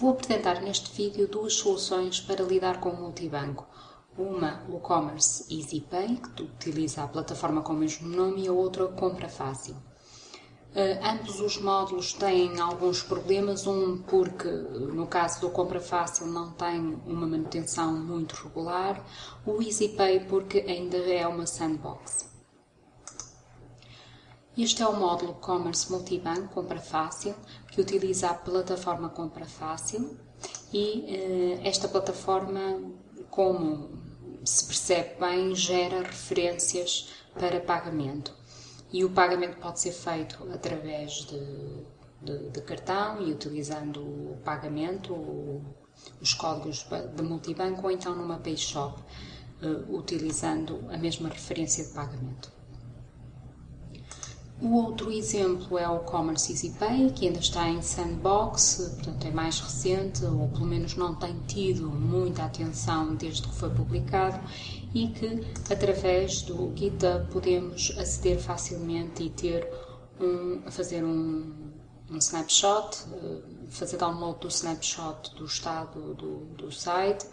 Vou apresentar neste vídeo duas soluções para lidar com o multibanco. Uma, o Commerce EasyPay, que utiliza a plataforma com o mesmo nome, e a outra, Compra Fácil. Uh, ambos os módulos têm alguns problemas, um porque, no caso do Compra Fácil, não tem uma manutenção muito regular, o EasyPay porque ainda é uma sandbox. Este é o módulo Commerce Multibanco Compra Fácil, que utiliza a plataforma Compra Fácil e eh, esta plataforma, como se percebe bem, gera referências para pagamento. E o pagamento pode ser feito através de, de, de cartão e utilizando o pagamento, os códigos de multibanco ou então numa PayShop, eh, utilizando a mesma referência de pagamento. O outro exemplo é o Commerce Easy Pay, que ainda está em sandbox, portanto é mais recente, ou pelo menos não tem tido muita atenção desde que foi publicado, e que através do GitHub podemos aceder facilmente e ter um, fazer um, um snapshot, eh, fazer download do snapshot do estado do, do site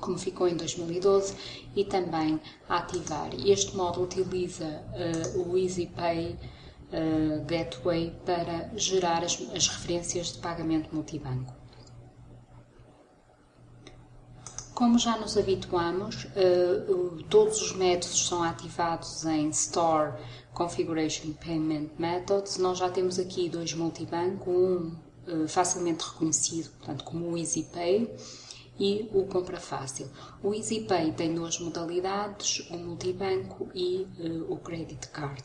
como ficou em 2012, e também ativar. Este módulo utiliza uh, o EasyPay uh, Gateway para gerar as, as referências de pagamento multibanco. Como já nos habituamos, uh, todos os métodos são ativados em Store Configuration Payment Methods. Nós já temos aqui dois multibanco, um facilmente reconhecido, portanto, como o EasyPay, e o Compra Fácil. O EasyPay tem duas modalidades, o multibanco e uh, o Credit Card.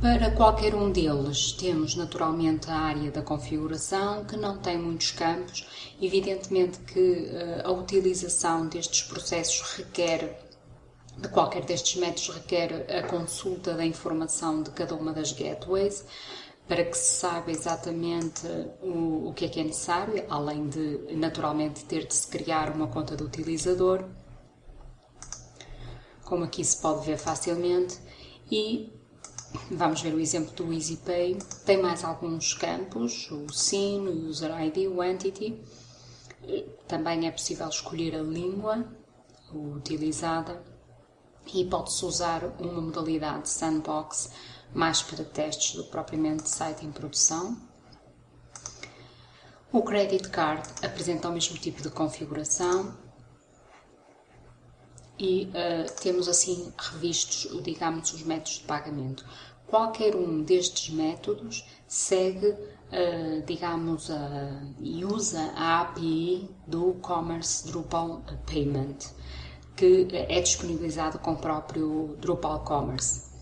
Para qualquer um deles, temos naturalmente a área da configuração, que não tem muitos campos. Evidentemente que uh, a utilização destes processos requer, de qualquer destes métodos, requer a consulta da informação de cada uma das gateways para que se saiba exatamente o, o que é que é necessário, além de naturalmente ter de se criar uma conta de utilizador, como aqui se pode ver facilmente, e vamos ver o exemplo do EasyPay, tem mais alguns campos, o SIN, o User ID, o Entity, também é possível escolher a língua utilizada e pode-se usar uma modalidade sandbox mais para testes do que propriamente site em produção. O Credit Card apresenta o mesmo tipo de configuração e uh, temos assim revistos, digamos, os métodos de pagamento. Qualquer um destes métodos segue, uh, digamos, uh, e usa a API do Commerce Drupal Payment, que é disponibilizado com o próprio Drupal Commerce.